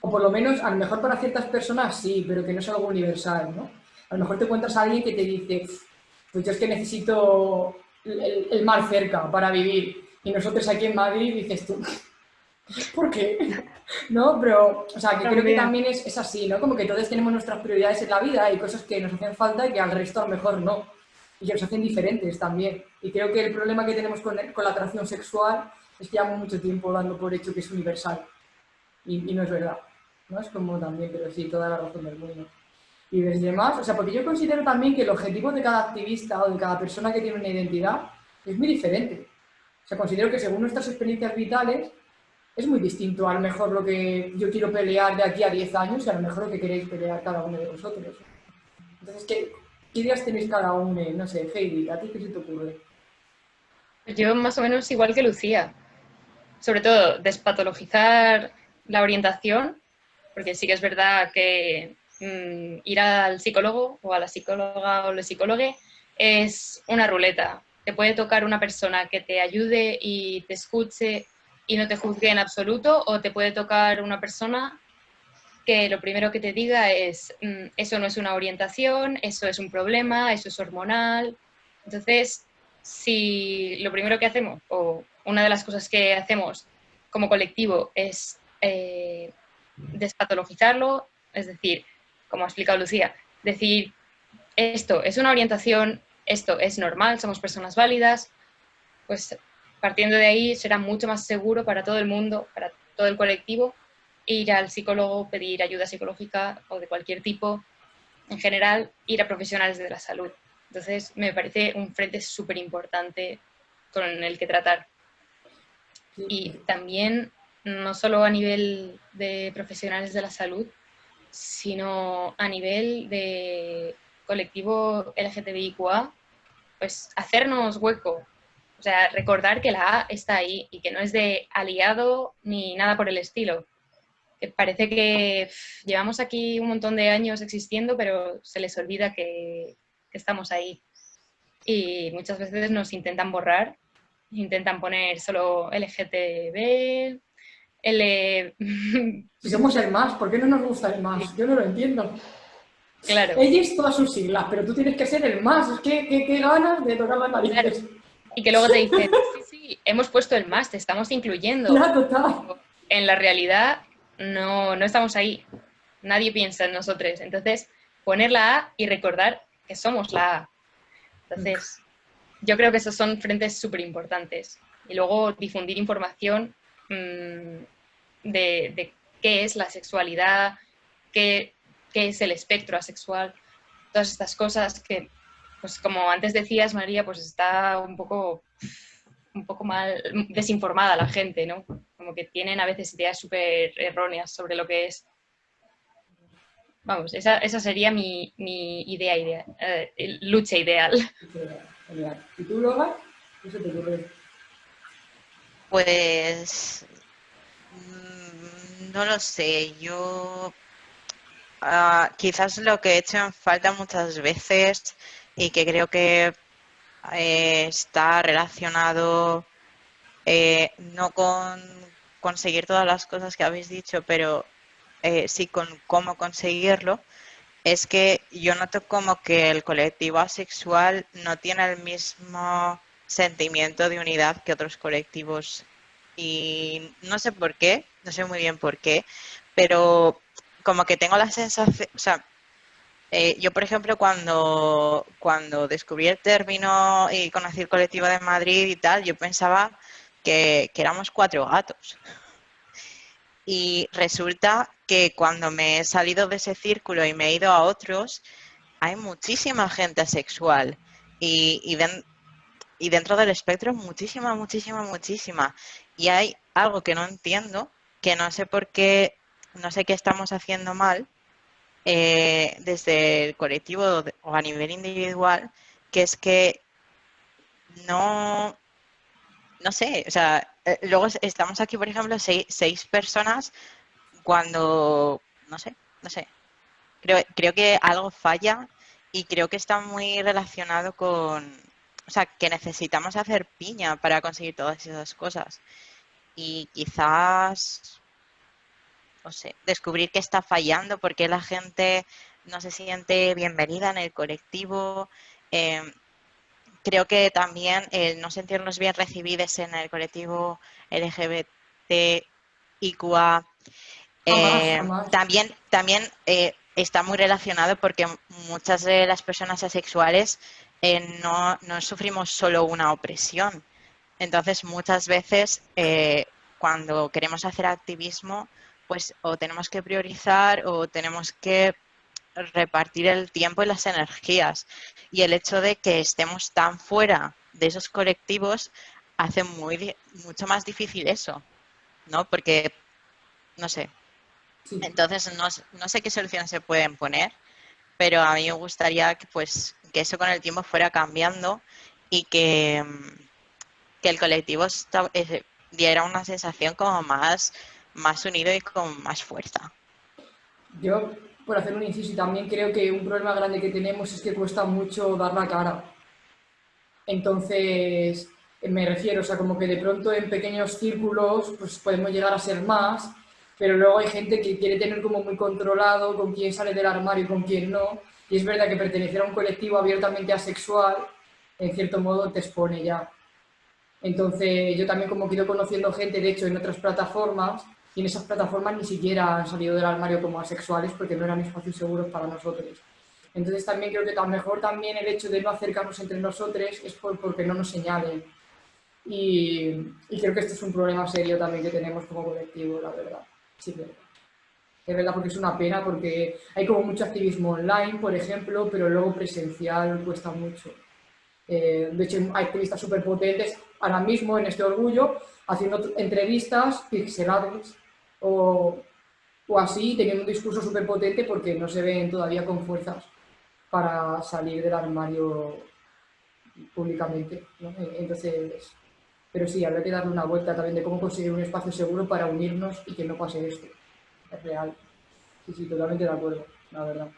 O por lo menos, a lo mejor para ciertas personas sí, pero que no es algo universal, ¿no? A lo mejor te encuentras a alguien que te dice, pues yo es que necesito el, mar cerca para vivir. Y nosotros aquí en Madrid dices tú, ¿por qué? ¿No? Pero, o sea, que creo que también es, es, así, ¿no? Como que todos tenemos nuestras prioridades en la vida y cosas que nos hacen falta y que al resto a lo mejor no. Y que nos hacen diferentes también. Y creo que el problema que tenemos con, con la atracción sexual es que llevamos mucho tiempo dando por hecho que es universal. Y, y no es verdad. ¿no? Es como también, pero sí, toda la razón del mundo. Y desde más, o sea, porque yo considero también que el objetivo de cada activista o de cada persona que tiene una identidad es muy diferente. O sea, considero que según nuestras experiencias vitales es muy distinto a lo mejor lo que yo quiero pelear de aquí a 10 años y a lo mejor lo que queréis pelear cada uno de vosotros. Entonces, ¿qué, ideas tenéis cada uno? No sé, Heidi, ¿a ti qué se te ocurre? Yo más o menos igual que Lucía. Sobre todo, despatologizar la orientación, porque sí que es verdad que Mm, ir al psicólogo o a la psicóloga o el psicólogo es una ruleta. Te puede tocar una persona que te ayude y te escuche y no te juzgue en absoluto o te puede tocar una persona que lo primero que te diga es mm, eso no es una orientación, eso es un problema, eso es hormonal. Entonces, si lo primero que hacemos o una de las cosas que hacemos como colectivo es eh, despatologizarlo, es decir, como ha explicado Lucía, decir esto es una orientación, esto es normal, somos personas válidas, pues partiendo de ahí será mucho más seguro para todo el mundo, para todo el colectivo, ir al psicólogo, pedir ayuda psicológica o de cualquier tipo, en general, ir a profesionales de la salud. Entonces, me parece un frente súper importante con el que tratar. Y también, no solo a nivel de profesionales de la salud, sino a nivel de colectivo LGTBIQA, pues hacernos hueco, o sea, recordar que la A está ahí y que no es de aliado ni nada por el estilo. Que parece que llevamos aquí un montón de años existiendo, pero se les olvida que, que estamos ahí. Y muchas veces nos intentan borrar, intentan poner solo LGTB, el... Si somos el más, ¿por qué no nos gusta el más? Yo no lo entiendo. Claro. Todas sus siglas, pero tú tienes que ser el más. Es que qué ganas de tocar las narices. Y que luego te dicen, sí, sí, hemos puesto el más, te estamos incluyendo. Claro, En la realidad no, no estamos ahí. Nadie piensa en nosotros. Entonces, poner la A y recordar que somos la A. Entonces, yo creo que esos son frentes súper importantes. Y luego difundir información Mm, de, qué es la sexualidad, qué, es el espectro asexual, todas estas cosas que, pues como antes decías, María, pues está un poco, un poco mal desinformada la gente, ¿no? Como que tienen a veces ideas súper erróneas sobre lo que es. Vamos, esa, sería mi, idea, idea eh, lucha ideal. ¿Y tú? ¿Qué se te pues mm, no lo sé, yo ah, quizás lo que he hecho en falta muchas veces y que creo que eh, está relacionado eh, no con conseguir todas las cosas que habéis dicho, pero eh, sí con cómo conseguirlo, es que yo noto como que el colectivo asexual no tiene el mismo sentimiento de unidad que otros colectivos. Y no sé por qué, no sé muy bien por qué, pero como que tengo la sensación, o sea, eh, yo por ejemplo cuando, cuando descubrí el término y conocí el colectivo de Madrid y tal, yo pensaba que, éramos cuatro gatos. Y resulta que cuando me he salido de ese círculo y me he ido a otros, hay muchísima gente asexual. Y, y, y dentro del espectro muchísima, muchísima, muchísima. Y hay algo que no entiendo, que no sé por qué, no sé qué estamos haciendo mal eh, desde el colectivo o a nivel individual, que es que no, no sé, o sea, eh, luego estamos aquí, por ejemplo, seis, seis personas cuando, no sé, no sé, creo, creo que algo falla y creo que está muy relacionado con, o sea, que necesitamos hacer piña para conseguir todas esas cosas. Y quizás, no sé, descubrir qué está fallando, por qué la gente no se siente bienvenida en el colectivo. Em, creo que también el no sentirnos bien recibidos en el colectivo LGBTIQA eh, también, también eh, está muy relacionado porque muchas de las personas asexuales eh, no, no, sufrimos solo una opresión. Entonces, muchas veces cuando queremos hacer activismo, pues o tenemos que priorizar o tenemos que repartir el tiempo y las energías. Y el hecho de que estemos tan fuera de esos colectivos hace muy, mucho más difícil eso, ¿no? Porque, no sé. Entonces, no, sé qué soluciones se pueden poner, pero a mí me gustaría que, pues, que eso con el tiempo fuera cambiando y que, que el colectivo eh, diera una sensación como más más unido y con más fuerza. Yo, por hacer un inciso, también creo que un problema grande que tenemos es que cuesta mucho dar la cara. Entonces, me refiero, o sea, como que de pronto en pequeños círculos pues podemos llegar a ser más, pero luego hay gente que quiere tener como muy controlado con quién sale del armario y con quién no. Y es verdad que pertenecer a un colectivo abiertamente asexual, en cierto modo, te expone ya. Entonces, yo también como que ido conociendo gente, de hecho, en otras plataformas, y en esas plataformas ni siquiera han salido del armario como asexuales porque no eran espacios seguros para nosotros. Entonces también creo que a lo mejor también el hecho de no acercarnos entre nosotros es porque no nos señalen. Y, creo que este es un problema serio también que tenemos como colectivo, la verdad. Sí, verdad. Es verdad porque es una pena porque hay como mucho activismo online, por ejemplo, pero luego presencial cuesta mucho. Eh, de hecho, hay activistas súper potentes ahora mismo en este orgullo haciendo entrevistas pixeladas o, así, teniendo un discurso súper potente porque no se ven todavía con fuerzas para salir del armario públicamente. Entonces, pero sí, habría que darle una vuelta también de cómo conseguir un espacio seguro para unirnos y que no pase esto. Es real. Sí, sí, totalmente de acuerdo, la verdad.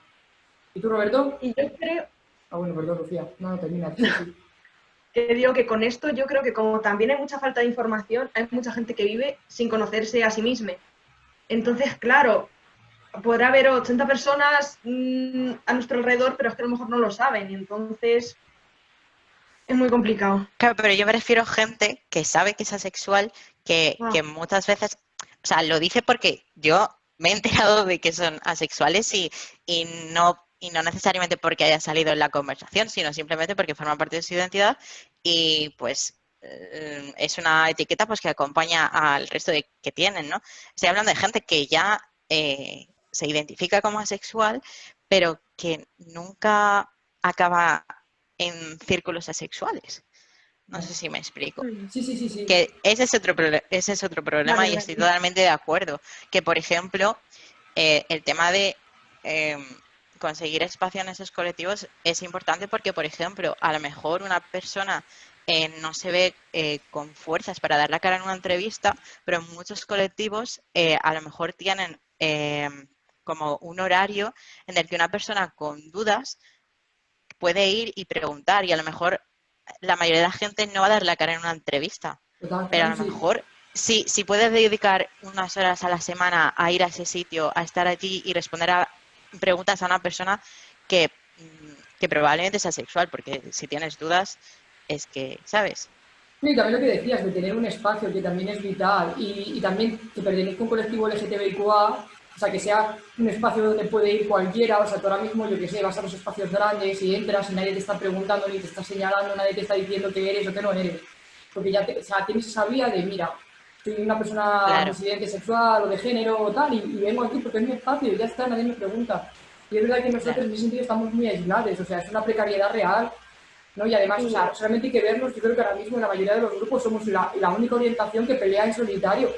¿Y tú, Roberto? Y yo creo... Ah, bueno, perdón, Lucía. No, no, termina. que digo que con esto yo creo que como también hay mucha falta de información, hay mucha gente que vive sin conocerse a sí misma. Entonces, claro, podrá haber 80 personas mm, a nuestro alrededor, pero es que a lo mejor no lo saben. Y entonces es muy complicado. Claro, pero yo me refiero a gente que sabe que es asexual, que, ah. que muchas veces, o sea, lo dice porque yo me he enterado de que son asexuales y, y no y no necesariamente porque haya salido en la conversación, sino simplemente porque forma parte de su identidad y pues eh, es una etiqueta pues que acompaña al resto de que tienen, ¿no? Estoy hablando de gente que ya eh, se identifica como asexual, pero que nunca acaba en círculos asexuales. No sé si me explico. Sí, sí, sí. sí. Que ese es otro, ese es otro problema y estoy totalmente de acuerdo. Que, por ejemplo, eh, el tema de em, conseguir espacio en esos colectivos es importante porque, por ejemplo, a lo mejor una persona eh, no se ve eh, con fuerzas para dar la cara en una entrevista, pero en muchos colectivos eh, a lo mejor tienen como un horario en el que una persona con dudas puede ir y preguntar y a lo mejor la mayoría de la gente no va a dar la cara en una entrevista, pero a lo mejor si, si puedes dedicar unas horas a la semana a ir a ese sitio, a estar allí y responder a preguntas a una persona que, mm, que probablemente sea sexual, porque si tienes dudas es que, ¿sabes? y también lo que decías, de tener un espacio que también es vital y, y también que pertenezca a un colectivo LGTBIQA, sea, que sea un espacio donde puede ir cualquiera, o sea, tú ahora mismo, yo que sé, vas a los espacios grandes y entras y nadie te está preguntando, ni te está señalando, nadie te está diciendo que eres o que no eres, porque ya o sea, tienes esa vía de, mira, soy una persona claro. sexual o de género o tal, y, vengo aquí porque es mi espacio y ya está, nadie me pregunta. Y es verdad que nosotros en ese sentido estamos muy aislados, o sea, es una precariedad real, ¿no? Y además, o sea, solamente hay que vernos, yo creo que ahora mismo en la mayoría de los grupos somos la, la única orientación que pelea en solitario.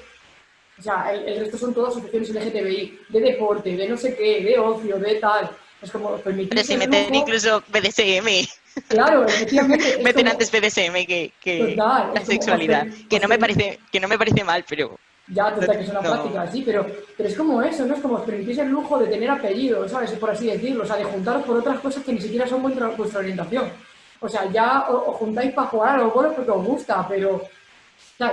O sea, el, resto son todas asociaciones LGTBI, de deporte, de no sé qué, de ocio, de tal. Es como permitir. Pero si meten incluso BDSM. Claro, efectivamente. Meten antes BDSM que, que la sexualidad. que no me parece, que no me parece mal, pero. Ya, total, que es una práctica, sí, pero, pero es como eso, ¿no? Es como permitís el lujo de tener apellidos, ¿sabes? Por así decirlo, o sea, de juntaros por otras cosas que ni siquiera son vuestra, vuestra orientación. O sea, ya os, juntáis para jugar a los goles porque os gusta, pero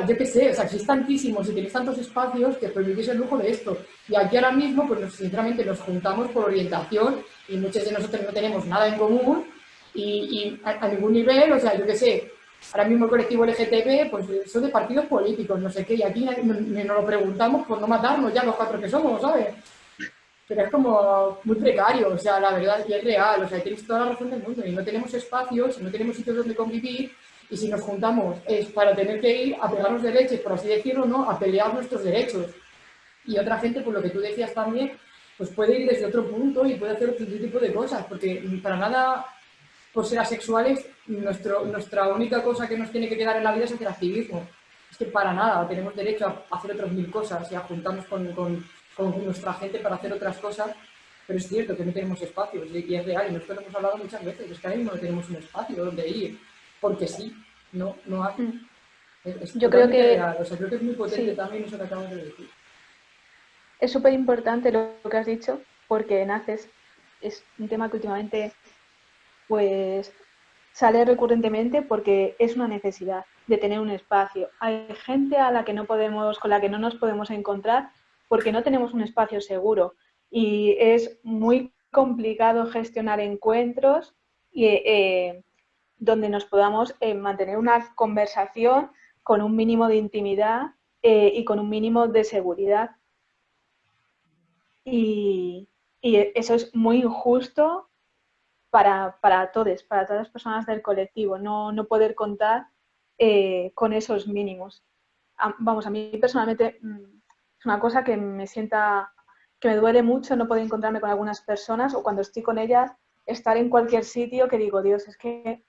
Yo qué sé, o sea, es tantísimos y tenéis tantos espacios que permitís el lujo de esto. Y aquí ahora mismo, pues sinceramente nos juntamos por orientación y muchos de nosotros no tenemos nada en común y, a, ningún nivel, o sea, yo qué sé, ahora mismo el colectivo LGTB, pues son de partidos políticos, no sé qué, y aquí nos lo preguntamos por no matarnos ya los cuatro que somos, ¿sabes? Pero es como muy precario, o sea, la verdad, y es real, o sea, tenéis toda la razón del mundo, y no tenemos espacios, no tenemos sitios donde convivir, y si nos juntamos es para tener que ir a pegarnos de leche, por así decirlo, ¿no? A pelear nuestros derechos. Y otra gente, por lo que tú decías también, pues puede ir desde otro punto y puede hacer otro tipo de cosas, porque para nada, por ser asexuales, nuestro, nuestra única cosa que nos tiene que quedar en la vida es hacer activismo. Es que para nada, tenemos derecho a hacer otras mil cosas y a juntarnos con, con, con nuestra gente para hacer otras cosas, pero es cierto que no tenemos espacios y es real, y nosotros lo hemos hablado muchas veces, es que ahora mismo no tenemos un espacio donde ir, porque sí, no, no hay. Mm. Yo creo que... O sea, creo que es muy potente también eso que acabamos de decir. Es súper importante lo que has dicho, porque naces, es un tema que últimamente pues sale recurrentemente porque es una necesidad de tener un espacio. Hay gente a la que no podemos, con la que no nos podemos encontrar porque no tenemos un espacio seguro y es muy complicado gestionar encuentros y, eh, donde nos podamos eh, mantener una conversación con un mínimo de intimidad eh, y con un mínimo de seguridad. Y, eso es muy injusto para, todos, para todas las personas del colectivo, no, poder contar eh, con esos mínimos. vamos, a mí personalmente mm, es una cosa que me sienta, que me duele mucho no poder encontrarme con algunas personas o cuando estoy con ellas, estar en cualquier sitio que digo, Dios, es que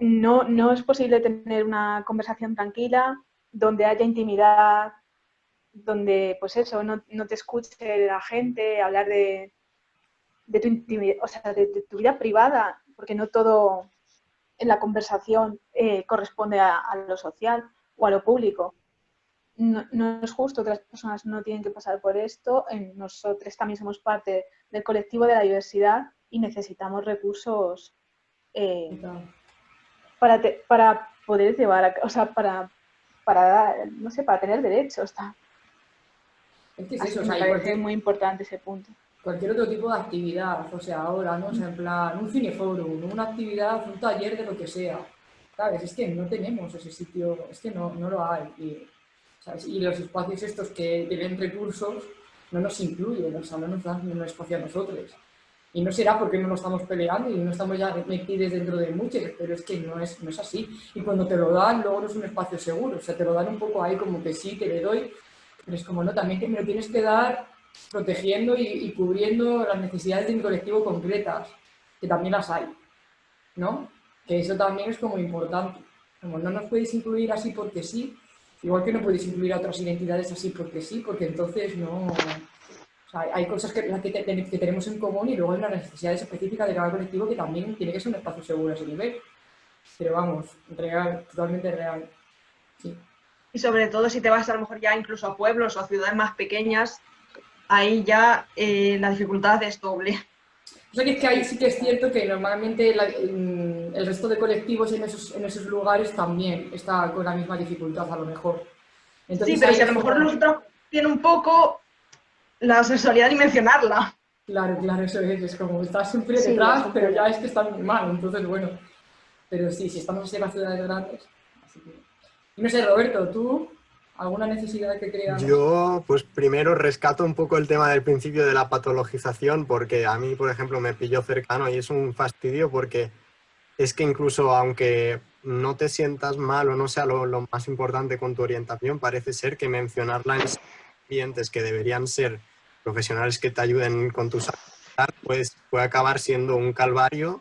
no, no es posible tener una conversación tranquila, donde haya intimidad, donde, pues eso, no, te escuche la gente hablar de, tu intimidad, o sea, de, tu vida privada, porque no todo en la conversación eh, corresponde a, lo social o a lo público. No, es justo, otras personas no tienen que pasar por esto. nosotros también somos parte del colectivo de la diversidad y necesitamos recursos eh, para, para poder llevar, a, o sea, para, para, no sé, para tener derechos. Es que es eso, o sea, muy importante ese punto. Cualquier otro tipo de actividad, o sea, ahora, ¿no? O sea, en plan, un cineforum, una actividad, un taller de lo que sea. ¿Sabes? Es que no tenemos ese sitio, es que no, no lo hay. Y, ¿sabes? y los espacios estos que tienen recursos no nos incluyen, o sea, no nos dan un espacio a nosotros. Y no será porque no nos estamos peleando y no estamos ya metidos dentro de muchos, pero es que no es, no es así. Y cuando te lo dan, luego no es un espacio seguro. O sea, te lo dan un poco ahí como que sí, te le doy, pero es como no, también que me lo tienes que dar protegiendo y, cubriendo las necesidades de mi colectivo concretas, que también las hay, ¿no? Que eso también es como importante. Como no nos podéis incluir así porque sí, igual que no podéis incluir a otras identidades así porque sí, porque entonces no hay cosas que, que, tenemos en común y luego hay una necesidad específica de cada colectivo que también tiene que ser un espacio seguro a ese nivel. Pero vamos, real, totalmente real. Y sobre todo si te vas a lo mejor ya incluso a pueblos o a ciudades más pequeñas, ahí ya eh, la dificultad es doble. O sea que es que ahí sí que es cierto que normalmente el resto de colectivos en esos, en esos lugares también está con la misma dificultad a lo mejor. sí, pero si a lo mejor nosotros tiene un poco, la sexualidad ni mencionarla. Claro, claro, eso es, es como estás siempre detrás, pero ya es que está muy mal, entonces bueno. Pero sí, si estamos en las ciudades grandes. Así que... No sé, Roberto, ¿tú alguna necesidad que creas? Yo, pues primero rescato un poco el tema del principio de la patologización, porque a mí, por ejemplo, me pilló cercano y es un fastidio porque es que incluso aunque no te sientas mal o no sea lo, lo más importante con tu orientación, parece ser que mencionarla en clientes que deberían ser profesionales que te ayuden con tu salud, pues puede acabar siendo un calvario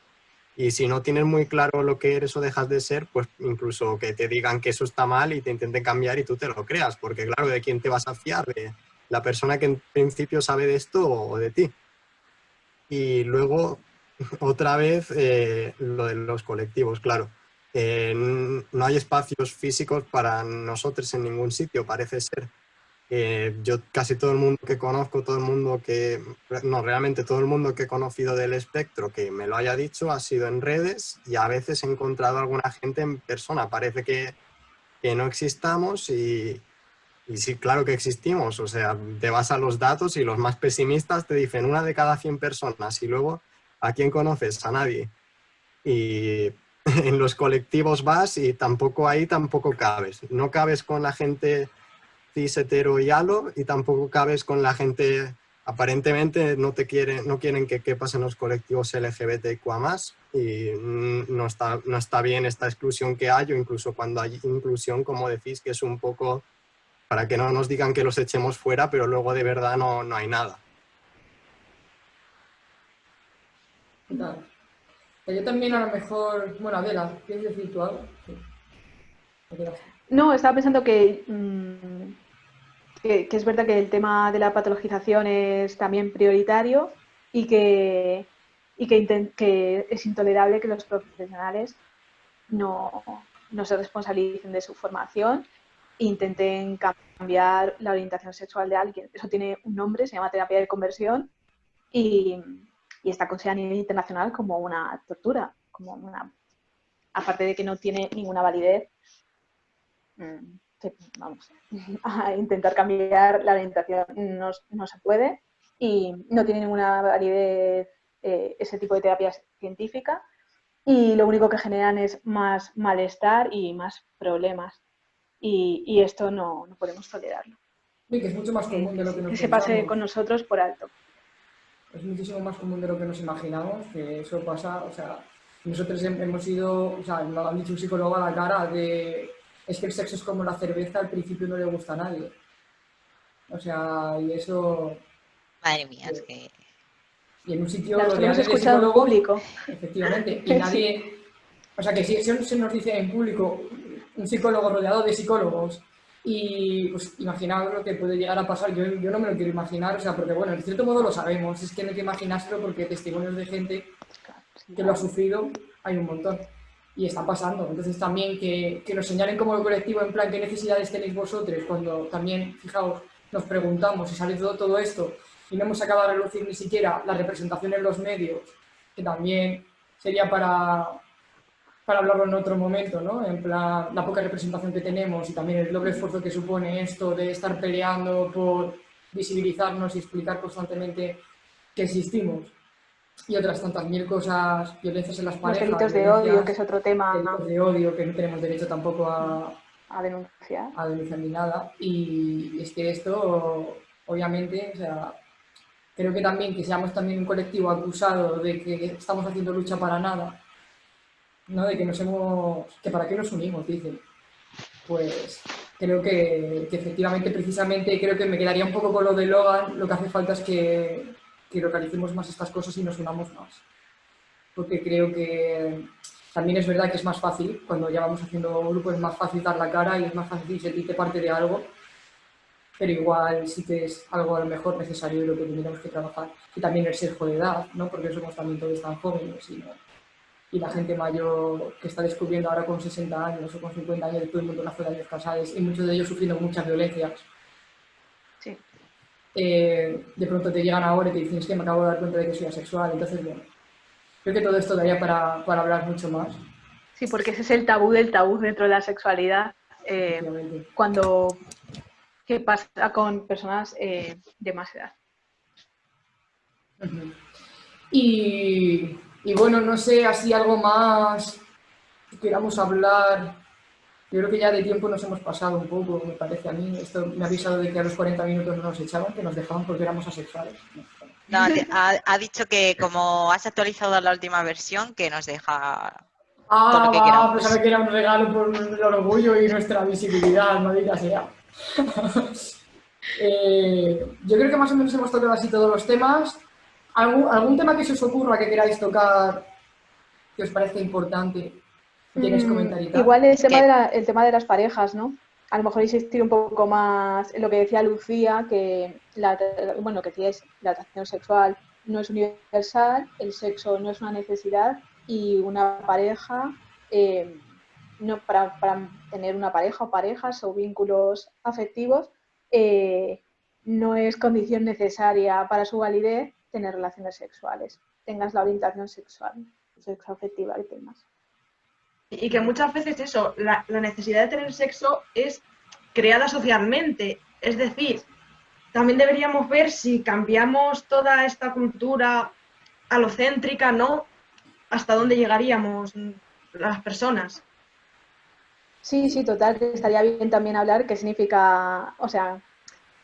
y si no tienes muy claro lo que eres o dejas de ser, pues incluso que te digan que eso está mal y te intenten cambiar y tú te lo creas, porque claro, ¿de quién te vas a fiar? ¿De la persona que en principio sabe de esto o de ti? Y luego, otra vez, eh, lo de los colectivos, claro. Eh, no hay espacios físicos para nosotros en ningún sitio, parece ser. Eh, yo casi todo el mundo que conozco, todo el mundo que, no, realmente todo el mundo que he conocido del espectro que me lo haya dicho ha sido en redes y a veces he encontrado a alguna gente en persona. Parece que que no existamos y, y sí, claro que existimos. O sea, te vas a los datos y los más pesimistas te dicen una de cada 100 personas y luego ¿a quién conoces? A nadie. Y en los colectivos vas y tampoco ahí tampoco cabes. No cabes con la gente cis, hetero y halo y tampoco cabes con la gente aparentemente no te quieren, no quieren que quepas en los colectivos LGBTQA+, y no está, no está bien esta exclusión que hay, o incluso cuando hay inclusión, como decís, que es un poco para que no nos digan que los echemos fuera, pero luego de verdad no, no hay nada. Yo también a lo mejor, bueno, Adela, ¿quieres decir tú algo? No, estaba pensando que mm, que, es verdad que el tema de la patologización es también prioritario y que, y que, es intolerable que los profesionales no, se responsabilicen de su formación e intenten cambiar la orientación sexual de alguien. Eso tiene un nombre, se llama terapia de conversión y, y está considerada a nivel internacional como una tortura, como una, aparte de que no tiene ninguna validez. Mm, vamos, a intentar cambiar la orientación no, no, se puede y no tiene ninguna validez eh, ese tipo de terapias científicas y lo único que generan es más malestar y más problemas y, y esto no, no, podemos tolerarlo. Sí, que es mucho más común de lo que nos Que se pase con nosotros por alto. Es muchísimo más común de lo que nos imaginamos, que eso pasa, o sea, nosotros hemos ido, o sea, nos han dicho un psicólogo a la cara de es que el sexo es como la cerveza, al principio no le gusta a nadie. O sea, y eso... Madre mía, es que... Y en un sitio... Las hemos escuchado en público. Efectivamente. Y nadie... O sea, que si se nos dice en público un psicólogo rodeado de psicólogos y pues imaginaos lo que puede llegar a pasar, yo, yo, no me lo quiero imaginar, o sea, porque bueno, en cierto modo lo sabemos, es que no hay que imaginárselo porque testimonios de gente que lo ha sufrido hay un montón y está pasando. Entonces también que, que, nos señalen como colectivo en plan qué necesidades tenéis vosotros, cuando también, fijaos, nos preguntamos si sale todo, todo esto y no hemos acabado de relucir ni siquiera la representación en los medios, que también sería para, para hablarlo en otro momento, ¿no? En plan, la poca representación que tenemos y también el doble esfuerzo que supone esto de estar peleando por visibilizarnos y explicar constantemente que existimos y otras tantas mil cosas, violencias en las parejas. Los delitos de odio, que es otro tema. Delitos de odio, que no tenemos derecho tampoco a, a denunciar. A denunciar ni nada. Y es que esto, obviamente, o sea, creo que también que seamos también un colectivo acusado de que estamos haciendo lucha para nada, ¿no? De que nos hemos... que para qué nos unimos, dicen. Pues creo que, que efectivamente, precisamente, creo que me quedaría un poco con lo de Logan, lo que hace falta es que que localicemos más estas cosas y nos unamos más. Porque creo que también es verdad que es más fácil, cuando ya vamos haciendo grupo es más fácil dar la cara y es más fácil sentirte parte de algo, pero igual sí que es algo a lo mejor necesario y lo que tenemos que trabajar. Y también el sesgo de edad, ¿no? porque somos también todos tan jóvenes y, y la gente mayor que está descubriendo ahora con 60 años o con 50 años, todo el mundo nace de años casados y muchos de ellos sufriendo muchas violencias eh, de pronto te llegan ahora y te dicen es que me acabo de dar cuenta de que soy asexual, entonces bueno, creo que todo esto daría para, para hablar mucho más. Sí, porque ese es el tabú del tabú dentro de la sexualidad, eh, cuando qué pasa con personas eh, de más edad. y, y, bueno, no sé, así algo más que queramos hablar yo creo que ya de tiempo nos hemos pasado un poco, me parece a mí. Esto me ha avisado de que a los 40 minutos no nos echaban, que nos dejaban porque éramos asexuales. No, ha, dicho que como has actualizado la última versión, que nos deja ah, todo lo que queramos. pues que era un regalo por el orgullo y nuestra visibilidad, maldita sea. eh, yo creo que más o menos hemos tocado así todos los temas. ¿Algún, ¿Algún tema que se os ocurra que queráis tocar que os parezca importante? Mm, igual el tema, de el tema de las parejas, ¿no? A lo mejor insistir un poco más en lo que decía Lucía, que la, bueno, que decía la atracción sexual no es universal, el sexo no es una necesidad y una pareja, eh, no, para, tener una pareja o parejas o vínculos afectivos, eh, no es condición necesaria para su validez tener relaciones sexuales, tengas la orientación sexual, sexoafectiva que tengas. Y que muchas veces eso, la, la necesidad de tener sexo es creada socialmente. Es decir, también deberíamos ver si cambiamos toda esta cultura alocéntrica, ¿no? Hasta dónde llegaríamos las personas. Sí, sí, total, que estaría bien también hablar qué significa, o sea,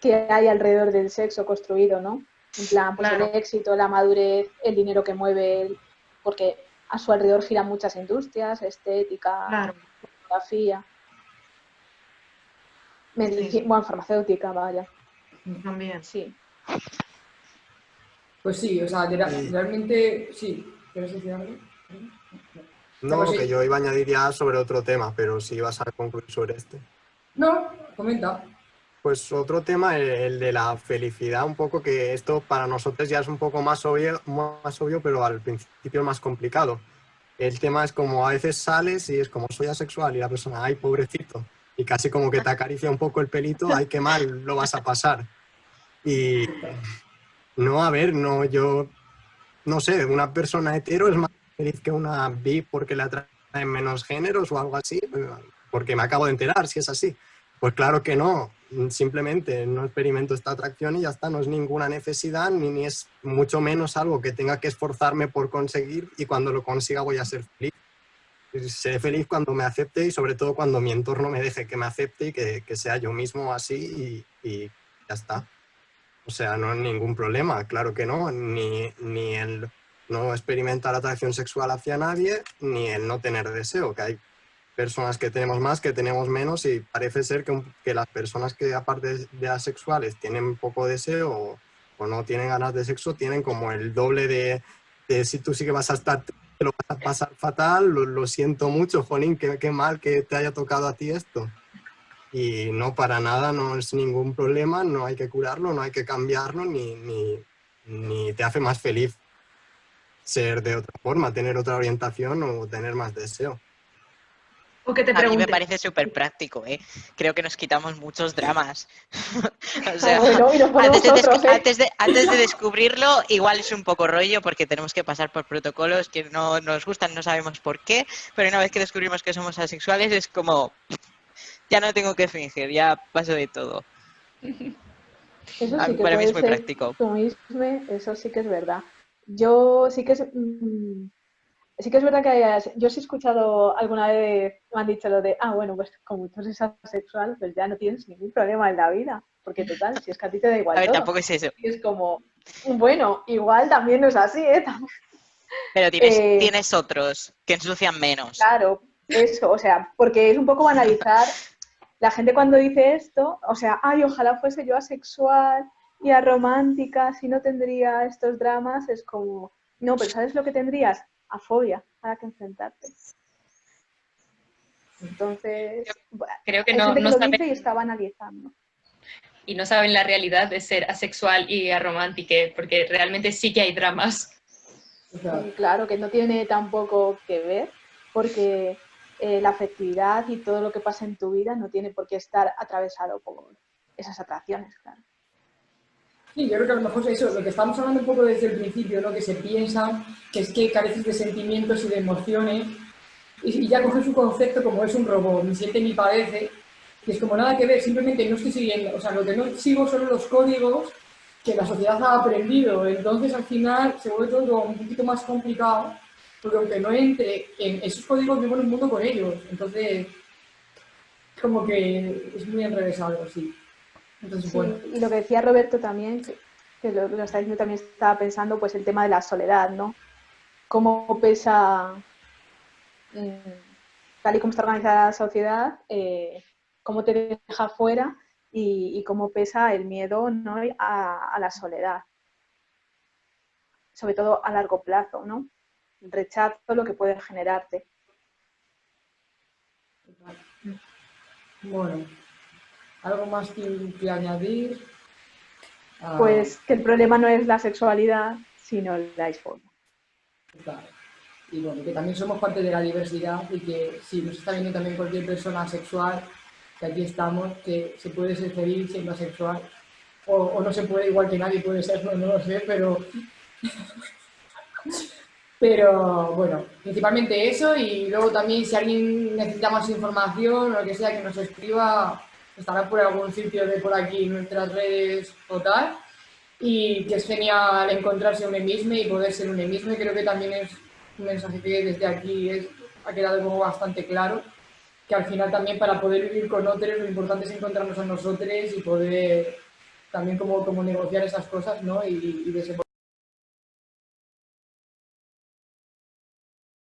qué hay alrededor del sexo construido, ¿no? En plan, pues Claro. el éxito, la madurez, el dinero que mueve, porque a su alrededor giran muchas industrias, estética, Claro. fotografía, medicina, bueno, farmacéutica, vaya, También. sí. Pues sí, o sea, Sí. realmente sí. ¿Quieres decir algo? No, Pues sí. que yo iba a añadir ya sobre otro tema, pero si vas a concluir sobre este. No, comenta. Pues otro tema, el, de la felicidad, un poco que esto para nosotros ya es un poco más obvio, más obvio, pero al principio más complicado. El tema es como a veces sales y es como soy asexual y la persona, ay, pobrecito, y casi como que te acaricia un poco el pelito, ay, qué mal lo vas a pasar. Y no, a ver, no, yo, no sé, una persona hetero es más feliz que una bi porque le atraen menos géneros o algo así, porque me acabo de enterar si es así. Pues claro que no, simplemente no experimento esta atracción y ya está, no es ninguna necesidad ni, ni es mucho menos algo que tenga que esforzarme por conseguir y cuando lo consiga voy a ser feliz. Seré feliz cuando me acepte y sobre todo cuando mi entorno me deje que me acepte y que, que sea yo mismo así y, ya está. O sea, no hay ningún problema, claro que no, ni, ni el no experimentar atracción sexual hacia nadie, ni el no tener deseo, que hay personas que tenemos más, que tenemos menos, y parece ser que, que las personas que aparte de asexuales tienen poco deseo o, no tienen ganas de sexo, tienen como el doble de, de si tú sí que vas a estar, te lo vas a pasar fatal, lo, siento mucho, Jolín, qué, qué mal que te haya tocado a ti esto. Y no, para nada, no es ningún problema, no hay que curarlo, no hay que cambiarlo, ni, ni te hace más feliz ser de otra forma, tener otra orientación o tener más deseo. O que te A mí me parece súper práctico, ¿eh? Creo que nos quitamos muchos dramas. o sea, bueno, antes de, des- otros, ¿eh? antes, de, antes de descubrirlo, igual es un poco rollo porque tenemos que pasar por protocolos que no nos gustan, no sabemos por qué, pero una vez que descubrimos que somos asexuales es como, ya no tengo que fingir, ya paso de todo. Eso Ah, sí que para mí es muy práctico. mismo, eso sí que es verdad. Yo sí que es, mm, sí que es verdad que hay- yo sí he escuchado alguna vez, me han dicho lo de, ah, bueno, pues como tú eres asexual, pues ya no tienes ningún problema en la vida, porque total, si es que a ti te da igual A ver, todo. tampoco es eso, Y es como, bueno, igual también no es así, ¿eh? Pero tienes, Eh, tienes otros que ensucian menos. Claro, eso, o sea, porque es un poco banalizar. La gente cuando dice esto, o sea, ay, ojalá fuese yo asexual y aromántica, si no tendría estos dramas, es como, no, pero ¿sabes lo que tendrías? Afobia, a la que enfrentarte. Entonces, bueno, Creo que no, que no lo saben, dice y está banalizando. y no saben la realidad de ser asexual y aromántica, porque realmente sí que hay dramas. Y claro, que no tiene tampoco que ver, porque eh, la afectividad y todo lo que pasa en tu vida no tiene por qué estar atravesado por esas atracciones, claro. Sí, yo creo que a lo mejor es eso, lo que estamos hablando un poco desde el principio, ¿no? que se piensa que es que careces de sentimientos y de emociones y, ya coges un concepto como es un robot, ni siente ni padece, y es como nada que ver, simplemente no estoy siguiendo, o sea, lo que no sigo son los códigos que la sociedad ha aprendido, entonces al final se vuelve todo un poquito más complicado, porque aunque no entre en esos códigos vivo en un mundo con ellos, entonces como que es muy enrevesado, sí. Entonces, Sí, bueno. y lo que decía Roberto también, que, que lo, lo está diciendo también estaba pensando, pues el tema de la soledad, ¿no? Cómo pesa, mm, tal y como está organizada la sociedad, eh, cómo te deja fuera y, y cómo pesa el miedo ¿no? a, a la soledad. Sobre todo a largo plazo, ¿no? El rechazo, lo que puede generarte. Bueno, ¿algo más que, que añadir? Ah, Pues que el problema no es la sexualidad, sino la disformia. claro. Y bueno, que también somos parte de la diversidad y que si nos está viendo también cualquier persona sexual, que aquí estamos, que se puede ser feliz siendo asexual, o, o no se puede, igual que nadie puede serlo, no lo sé, pero, Pero bueno, principalmente eso y luego también si alguien necesita más información o lo que sea que nos escriba, estará por algún sitio de por aquí nuestras redes o tal. Y que es genial encontrarse uno mismo y poder ser uno mismo. Y creo que también es un mensaje que desde aquí es, ha quedado como bastante claro. Que al final también para poder vivir con otros lo importante es encontrarnos a nosotros y poder también como, como negociar esas cosas ¿no? y, y desenvolver